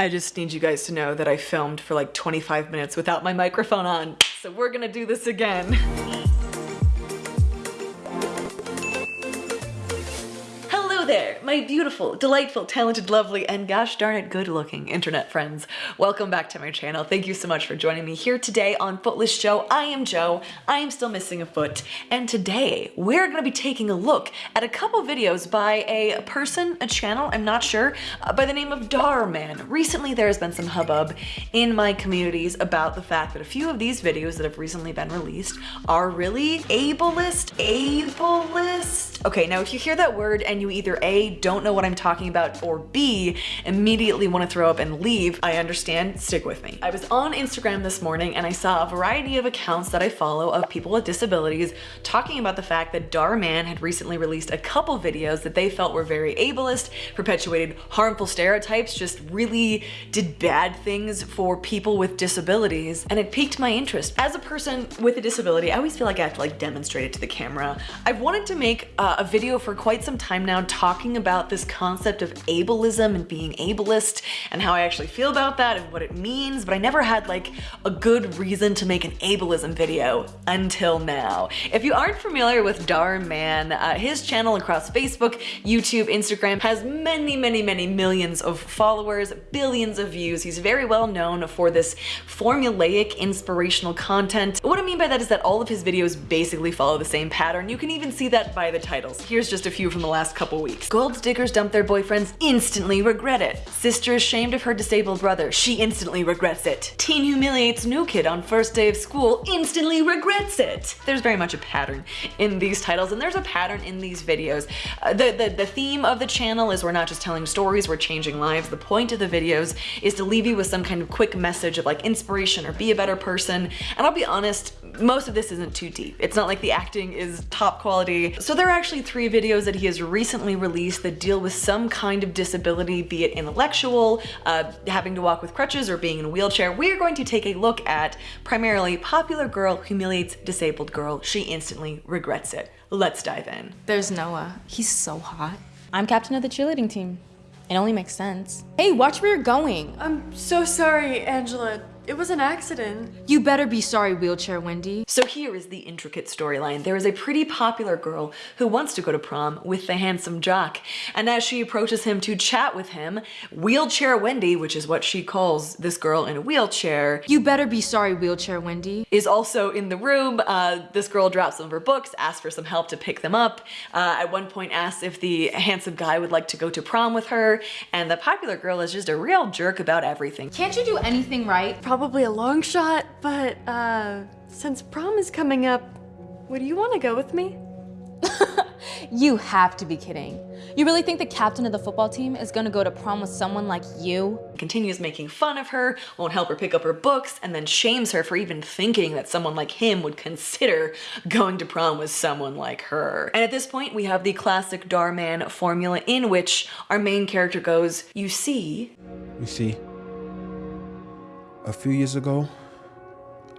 I just need you guys to know that I filmed for like 25 minutes without my microphone on, so we're gonna do this again. My beautiful, delightful, talented, lovely, and gosh darn it, good looking internet friends. Welcome back to my channel. Thank you so much for joining me here today on Footless Joe. I am Joe. I am still missing a foot. And today we're going to be taking a look at a couple videos by a person, a channel, I'm not sure, uh, by the name of Dhar Mann. Recently there has been some hubbub in my communities about the fact that a few of these videos that have recently been released are really ableist, ableist. Okay, now if you hear that word and you either a, don't know what I'm talking about, or B, immediately want to throw up and leave, I understand, stick with me. I was on Instagram this morning and I saw a variety of accounts that I follow of people with disabilities talking about the fact that Dhar Mann had recently released a couple videos that they felt were very ableist, perpetuated harmful stereotypes, just really did bad things for people with disabilities, and it piqued my interest. As a person with a disability, I always feel like I have to like demonstrate it to the camera. I've wanted to make uh, a video for quite some time now talking talking about this concept of ableism and being ableist and how I actually feel about that and what it means, but I never had like a good reason to make an ableism video until now. If you aren't familiar with Dhar Mann, uh, his channel across Facebook, YouTube, Instagram has many, many, many millions of followers, billions of views. He's very well known for this formulaic inspirational content. What I mean by that is that all of his videos basically follow the same pattern. You can even see that by the titles. Here's just a few from the last couple weeks. Gold diggers dump their boyfriends, instantly regret it. Sister ashamed of her disabled brother, she instantly regrets it. Teen humiliates new kid on first day of school, instantly regrets it. There's very much a pattern in these titles and there's a pattern in these videos. Uh, the, the, the theme of the channel is we're not just telling stories, we're changing lives. The point of the videos is to leave you with some kind of quick message of like inspiration or be a better person. And I'll be honest, most of this isn't too deep. It's not like the acting is top quality. So there are actually three videos that he has recently released that deal with some kind of disability, be it intellectual, uh, having to walk with crutches, or being in a wheelchair. We are going to take a look at primarily popular girl humiliates disabled girl. She instantly regrets it. Let's dive in. There's Noah. He's so hot. I'm captain of the cheerleading team. It only makes sense. Hey, watch where you're going. I'm so sorry, Angela. It was an accident. You better be sorry, Wheelchair Wendy. So here is the intricate storyline. There is a pretty popular girl who wants to go to prom with the handsome jock. And as she approaches him to chat with him, Wheelchair Wendy, which is what she calls this girl in a wheelchair. You better be sorry, Wheelchair Wendy. Is also in the room. Uh, this girl drops some of her books, asks for some help to pick them up. Uh, at one point asks if the handsome guy would like to go to prom with her. And the popular girl is just a real jerk about everything. Can't you do anything right? Probably probably a long shot, but uh, since prom is coming up, would you want to go with me? you have to be kidding. You really think the captain of the football team is gonna go to prom with someone like you? Continues making fun of her, won't help her pick up her books, and then shames her for even thinking that someone like him would consider going to prom with someone like her. And at this point, we have the classic Dhar Mann formula in which our main character goes, you see... You see, a few years ago,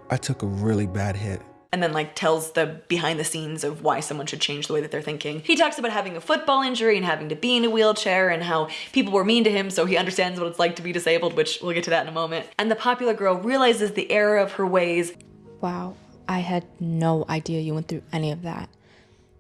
I took a really bad hit. And then like tells the behind the scenes of why someone should change the way that they're thinking. He talks about having a football injury and having to be in a wheelchair and how people were mean to him so he understands what it's like to be disabled, which we'll get to that in a moment. And the popular girl realizes the error of her ways. Wow, I had no idea you went through any of that.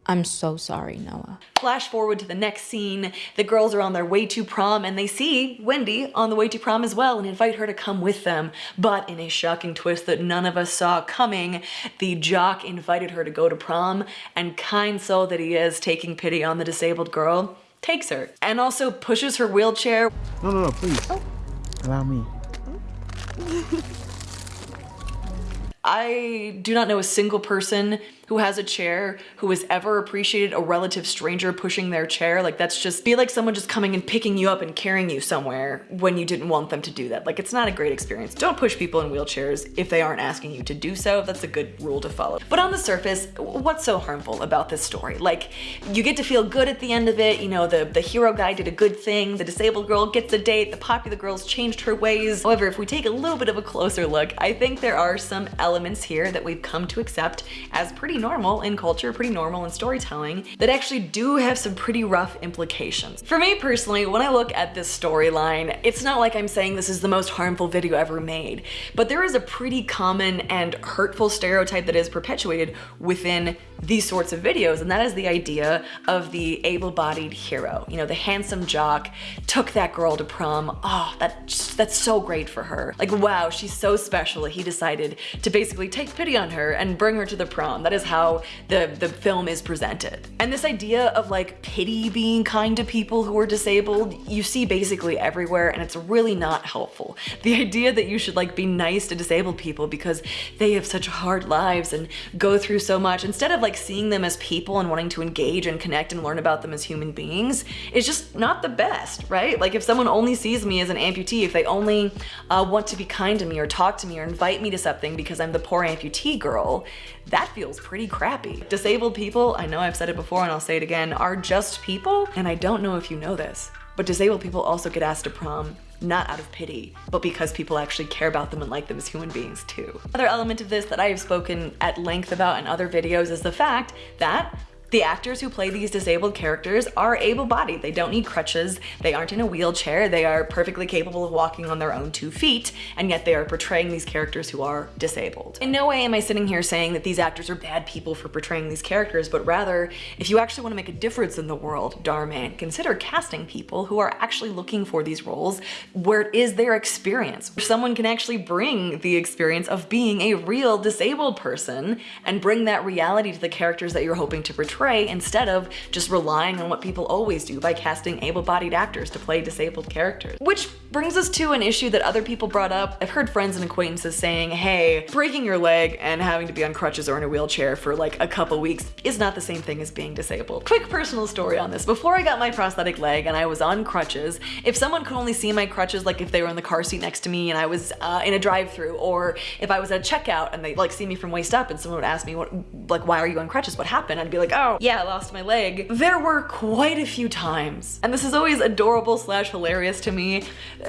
I'm so sorry, Noah. Flash forward to the next scene. The girls are on their way to prom and they see Wendy on the way to prom as well and invite her to come with them. But in a shocking twist that none of us saw coming, the jock invited her to go to prom and kind soul that he is taking pity on the disabled girl takes her and also pushes her wheelchair. No, no, no, please. Oh. Allow me. I do not know a single person who has a chair who has ever appreciated a relative stranger pushing their chair. Like that's just be like someone just coming and picking you up and carrying you somewhere when you didn't want them to do that. Like it's not a great experience. Don't push people in wheelchairs if they aren't asking you to do so. That's a good rule to follow. But on the surface, what's so harmful about this story? Like you get to feel good at the end of it. You know, the, the hero guy did a good thing. The disabled girl gets a date. The popular girl's changed her ways. However, if we take a little bit of a closer look, I think there are some elements here that we've come to accept as pretty normal in culture, pretty normal in storytelling, that actually do have some pretty rough implications. For me personally, when I look at this storyline, it's not like I'm saying this is the most harmful video ever made, but there is a pretty common and hurtful stereotype that is perpetuated within these sorts of videos, and that is the idea of the able-bodied hero. You know, the handsome jock took that girl to prom. Oh, that, that's so great for her. Like, wow, she's so special that he decided to basically take pity on her and bring her to the prom. That is how the, the film is presented. And this idea of like pity being kind to people who are disabled, you see basically everywhere and it's really not helpful. The idea that you should like be nice to disabled people because they have such hard lives and go through so much instead of like seeing them as people and wanting to engage and connect and learn about them as human beings is just not the best, right? Like if someone only sees me as an amputee, if they only uh, want to be kind to me or talk to me or invite me to something because I'm the poor amputee girl, that feels pretty crappy. Disabled people, I know I've said it before and I'll say it again, are just people. And I don't know if you know this, but disabled people also get asked to prom not out of pity, but because people actually care about them and like them as human beings too. Another element of this that I have spoken at length about in other videos is the fact that the actors who play these disabled characters are able-bodied. They don't need crutches. They aren't in a wheelchair. They are perfectly capable of walking on their own two feet, and yet they are portraying these characters who are disabled. In no way am I sitting here saying that these actors are bad people for portraying these characters, but rather, if you actually want to make a difference in the world, Dhar Mann, consider casting people who are actually looking for these roles where it is their experience. Where someone can actually bring the experience of being a real disabled person and bring that reality to the characters that you're hoping to portray portray instead of just relying on what people always do by casting able-bodied actors to play disabled characters. Which brings us to an issue that other people brought up. I've heard friends and acquaintances saying, hey, breaking your leg and having to be on crutches or in a wheelchair for like a couple weeks is not the same thing as being disabled. Quick personal story on this. Before I got my prosthetic leg and I was on crutches, if someone could only see my crutches, like if they were in the car seat next to me and I was uh, in a drive-through, or if I was at a checkout and they like see me from waist up and someone would ask me, what, like, why are you on crutches? What happened? I'd be like, oh, yeah, I lost my leg. There were quite a few times, and this is always adorable slash hilarious to me,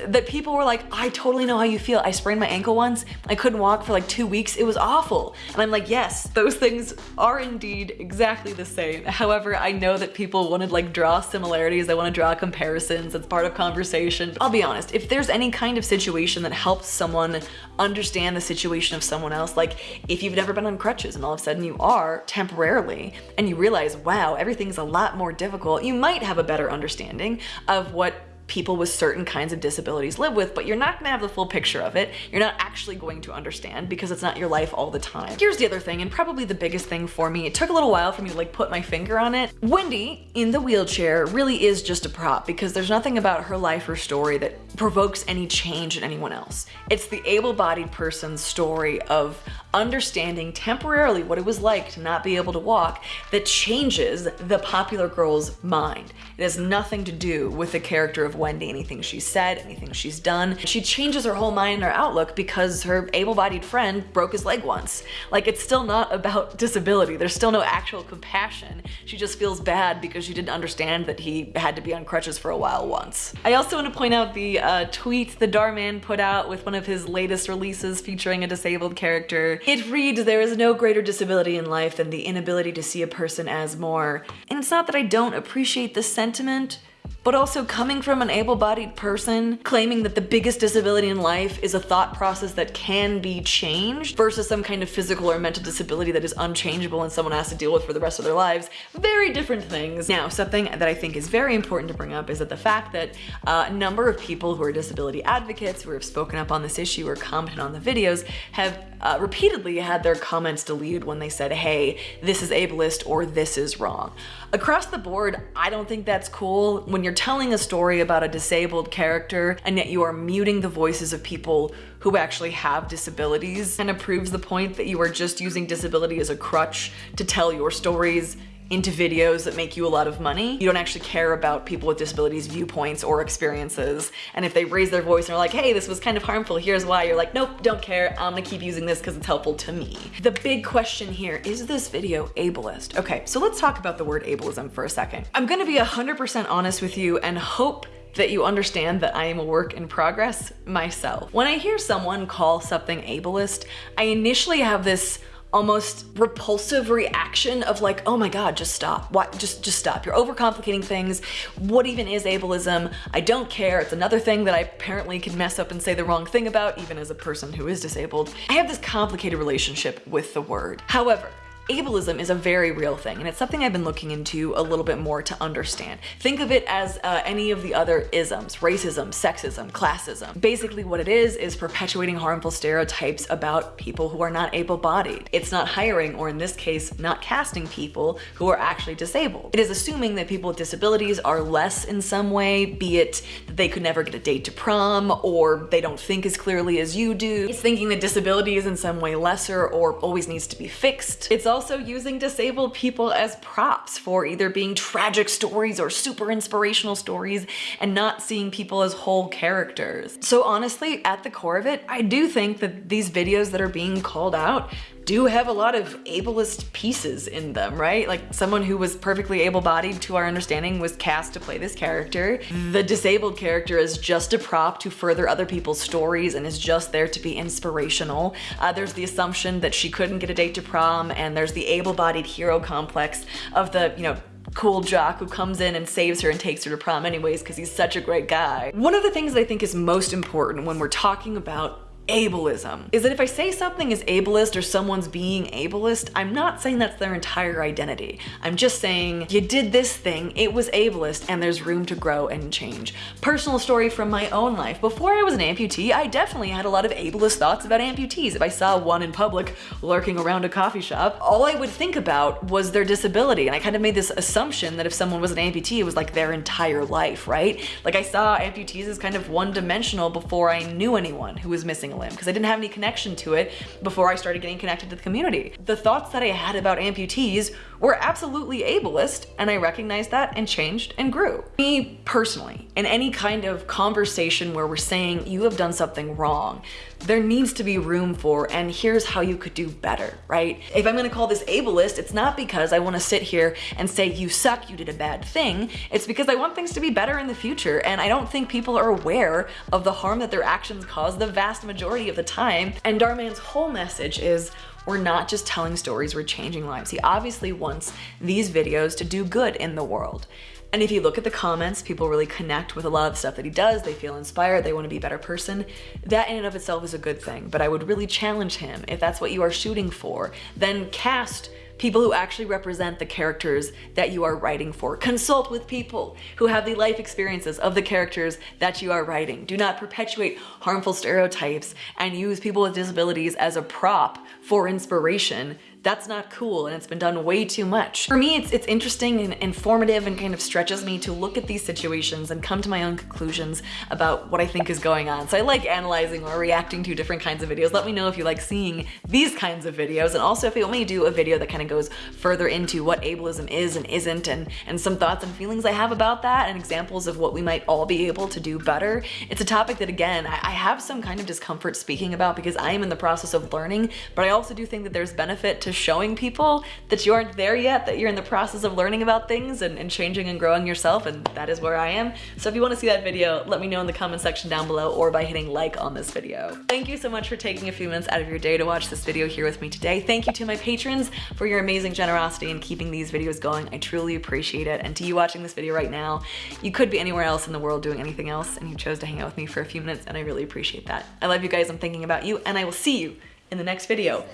that people were like, I totally know how you feel. I sprained my ankle once. I couldn't walk for like two weeks. It was awful. And I'm like, yes, those things are indeed exactly the same. However, I know that people want to like draw similarities. They want to draw comparisons. It's part of conversation. But I'll be honest, if there's any kind of situation that helps someone understand the situation of someone else, like if you've never been on crutches and all of a sudden you are temporarily and you realize, wow, everything's a lot more difficult, you might have a better understanding of what people with certain kinds of disabilities live with, but you're not gonna have the full picture of it. You're not actually going to understand because it's not your life all the time. Here's the other thing, and probably the biggest thing for me, it took a little while for me to like put my finger on it. Wendy in the wheelchair really is just a prop because there's nothing about her life or story that provokes any change in anyone else. It's the able-bodied person's story of understanding temporarily what it was like to not be able to walk that changes the popular girl's mind. It has nothing to do with the character of Wendy, anything she's said, anything she's done. She changes her whole mind and her outlook because her able-bodied friend broke his leg once. Like it's still not about disability. There's still no actual compassion. She just feels bad because she didn't understand that he had to be on crutches for a while once. I also want to point out the uh, tweet the Dhar Mann put out with one of his latest releases featuring a disabled character. It reads, there is no greater disability in life than the inability to see a person as more. And it's not that I don't appreciate the sentiment, but also coming from an able-bodied person claiming that the biggest disability in life is a thought process that can be changed versus some kind of physical or mental disability that is unchangeable and someone has to deal with for the rest of their lives. Very different things. Now, something that I think is very important to bring up is that the fact that a number of people who are disability advocates who have spoken up on this issue or commented on the videos have uh, repeatedly had their comments deleted when they said, hey, this is ableist or this is wrong. Across the board, I don't think that's cool when you're telling a story about a disabled character and yet you are muting the voices of people who actually have disabilities and it proves the point that you are just using disability as a crutch to tell your stories into videos that make you a lot of money. You don't actually care about people with disabilities viewpoints or experiences. And if they raise their voice and are like, hey, this was kind of harmful, here's why, you're like, nope, don't care. I'm gonna keep using this because it's helpful to me. The big question here, is this video ableist? Okay, so let's talk about the word ableism for a second. I'm gonna be 100% honest with you and hope that you understand that I am a work in progress myself. When I hear someone call something ableist, I initially have this almost repulsive reaction of like, oh my God, just stop. What? Just, just stop. You're overcomplicating things. What even is ableism? I don't care. It's another thing that I apparently can mess up and say the wrong thing about, even as a person who is disabled. I have this complicated relationship with the word. However, ableism is a very real thing and it's something I've been looking into a little bit more to understand. Think of it as uh, any of the other isms, racism, sexism, classism. Basically what it is is perpetuating harmful stereotypes about people who are not able-bodied. It's not hiring, or in this case, not casting people who are actually disabled. It is assuming that people with disabilities are less in some way, be it that they could never get a date to prom, or they don't think as clearly as you do. It's thinking that disability is in some way lesser or always needs to be fixed. It's also also using disabled people as props for either being tragic stories or super inspirational stories and not seeing people as whole characters. So honestly, at the core of it, I do think that these videos that are being called out do have a lot of ableist pieces in them, right? Like someone who was perfectly able-bodied to our understanding was cast to play this character. The disabled character is just a prop to further other people's stories and is just there to be inspirational. Uh, there's the assumption that she couldn't get a date to prom and there's the able-bodied hero complex of the, you know, cool jock who comes in and saves her and takes her to prom anyways because he's such a great guy. One of the things that I think is most important when we're talking about ableism is that if I say something is ableist or someone's being ableist, I'm not saying that's their entire identity. I'm just saying you did this thing, it was ableist, and there's room to grow and change. Personal story from my own life. Before I was an amputee, I definitely had a lot of ableist thoughts about amputees. If I saw one in public lurking around a coffee shop, all I would think about was their disability. And I kind of made this assumption that if someone was an amputee, it was like their entire life, right? Like I saw amputees as kind of one dimensional before I knew anyone who was missing a limb because I didn't have any connection to it before I started getting connected to the community. The thoughts that I had about amputees were absolutely ableist and I recognized that and changed and grew. Me personally, in any kind of conversation where we're saying you have done something wrong, there needs to be room for and here's how you could do better, right? If I'm gonna call this ableist, it's not because I wanna sit here and say you suck, you did a bad thing. It's because I want things to be better in the future and I don't think people are aware of the harm that their actions cause the vast majority of the time. And Dhar Mann's whole message is we're not just telling stories, we're changing lives. He obviously wants these videos to do good in the world. And if you look at the comments, people really connect with a lot of stuff that he does. They feel inspired, they want to be a better person. That in and of itself is a good thing, but I would really challenge him, if that's what you are shooting for, then cast people who actually represent the characters that you are writing for. Consult with people who have the life experiences of the characters that you are writing. Do not perpetuate harmful stereotypes and use people with disabilities as a prop for inspiration that's not cool and it's been done way too much. For me, it's, it's interesting and informative and kind of stretches me to look at these situations and come to my own conclusions about what I think is going on. So I like analyzing or reacting to different kinds of videos. Let me know if you like seeing these kinds of videos and also if you want me to do a video that kind of goes further into what ableism is and isn't and, and some thoughts and feelings I have about that and examples of what we might all be able to do better. It's a topic that again, I, I have some kind of discomfort speaking about because I am in the process of learning, but I also do think that there's benefit to to showing people that you aren't there yet, that you're in the process of learning about things and, and changing and growing yourself, and that is where I am. So if you wanna see that video, let me know in the comment section down below or by hitting like on this video. Thank you so much for taking a few minutes out of your day to watch this video here with me today. Thank you to my patrons for your amazing generosity in keeping these videos going. I truly appreciate it. And to you watching this video right now, you could be anywhere else in the world doing anything else and you chose to hang out with me for a few minutes and I really appreciate that. I love you guys, I'm thinking about you, and I will see you in the next video.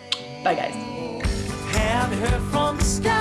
Bye guys. Had her from the sky.